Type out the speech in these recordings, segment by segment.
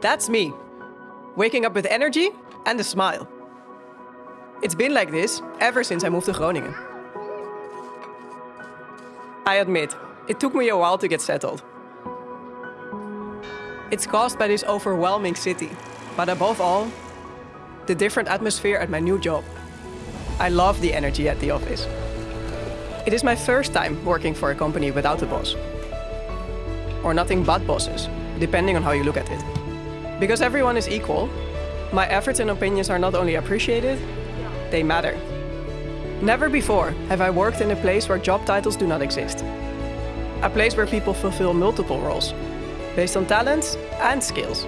That's me. Waking up with energy and a smile. It's been like this ever since I moved to Groningen. I admit, it took me a while to get settled. It's caused by this overwhelming city, but above all, the different atmosphere at my new job. I love the energy at the office. It is my first time working for a company without a boss. Or nothing but bosses, depending on how you look at it. Because everyone is equal, my efforts and opinions are not only appreciated, they matter. Never before have I worked in a place where job titles do not exist. A place where people fulfill multiple roles, based on talents and skills.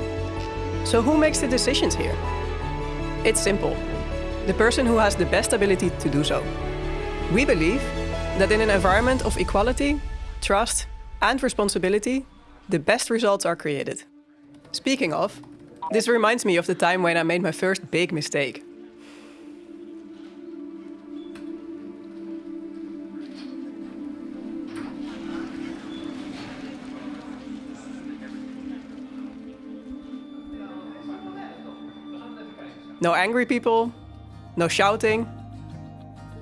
So who makes the decisions here? It's simple. The person who has the best ability to do so. We believe that in an environment of equality, trust and responsibility, the best results are created. Speaking of, this reminds me of the time when I made my first big mistake. No angry people, no shouting.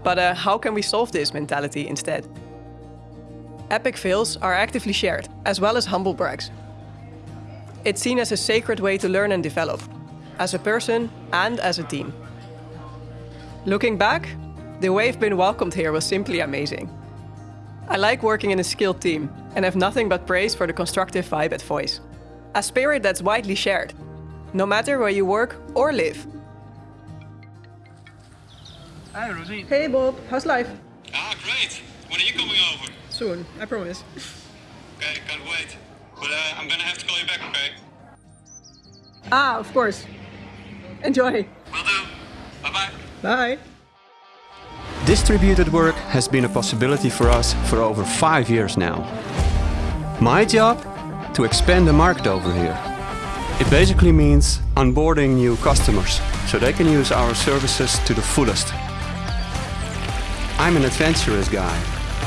But uh, how can we solve this mentality instead? Epic fails are actively shared, as well as humble brags. It's seen as a sacred way to learn and develop, as a person and as a team. Looking back, the way I've been welcomed here was simply amazing. I like working in a skilled team and have nothing but praise for the constructive vibe at Voys. A spirit that's widely shared, no matter where you work or live. Hi, Rosine. Hey Bob, how's life? Ah, great. When are you coming over? Soon, I promise. Okay, can't wait. But uh, I'm gonna have to call you back, okay? Ah, of course. Enjoy. Will do. Bye-bye. Bye. Distributed work has been a possibility for us for over five years now. My job? To expand the market over here. It basically means onboarding new customers so they can use our services to the fullest. I'm an adventurous guy,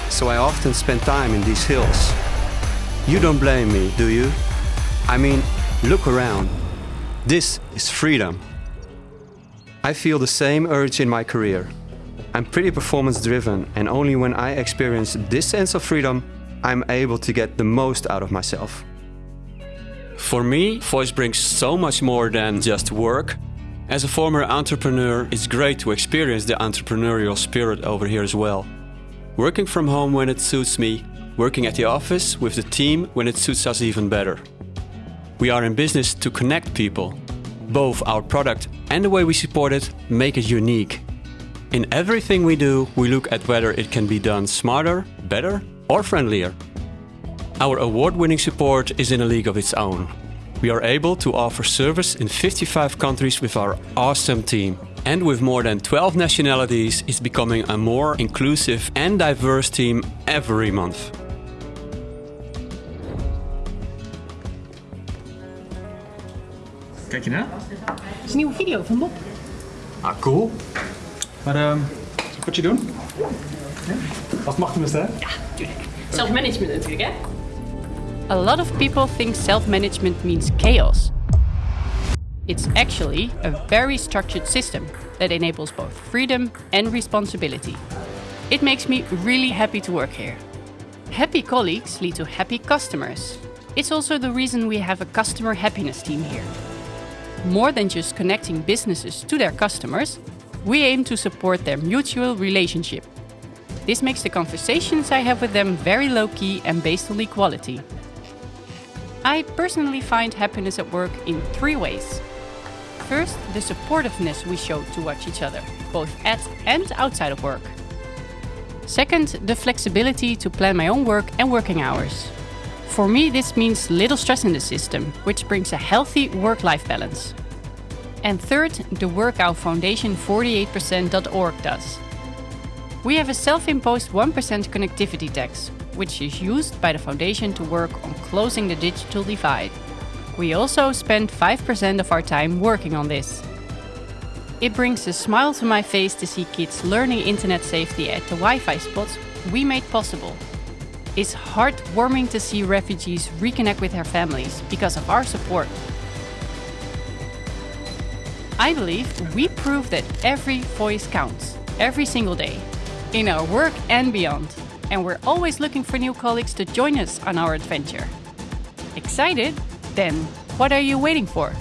so I often spend time in these hills. You don't blame me, do you? I mean, look around. This is freedom. I feel the same urge in my career. I'm pretty performance driven and only when I experience this sense of freedom, I'm able to get the most out of myself. For me, Voys brings so much more than just work. As a former entrepreneur, it's great to experience the entrepreneurial spirit over here as well. Working from home when it suits me, working at the office with the team when it suits us even better. We are in business to connect people. Both our product and the way we support it make it unique. In everything we do, we look at whether it can be done smarter, better or friendlier. Our award-winning support is in a league of its own. We are able to offer service in 55 countries with our awesome team. And with more than 12 nationalities, it's becoming a more inclusive and diverse team every month. Kijk je na? Het is een nieuwe video van Bob. Ah, cool. Maar ehm, zal ik wat je doen? Ja? Als het mag tenminste, hè? Ja, tuurlijk. Self-management natuurlijk, hè? A lot of people think self-management means chaos. It's actually a very structured system that enables both freedom and responsibility. It makes me really happy to work here. Happy colleagues lead to happy customers. It's also the reason we have a customer happiness team here. More than just connecting businesses to their customers, we aim to support their mutual relationship. This makes the conversations I have with them very low key and based on equality. I personally find happiness at work in three ways. First, the supportiveness we show towards each other, both at and outside of work. Second, the flexibility to plan my own work and working hours. For me, this means little stress in the system, which brings a healthy work-life balance. And third, the Workout foundation 48%.org does. We have a self-imposed 1% connectivity tax, which is used by the foundation to work on closing the digital divide. We also spend 5% of our time working on this. It brings a smile to my face to see kids learning internet safety at the Wi-Fi spots we made possible. It's heartwarming to see refugees reconnect with their families because of our support. I believe we prove that every voice counts, every single day, in our work and beyond. And we're always looking for new colleagues to join us on our adventure. Excited? Then what are you waiting for?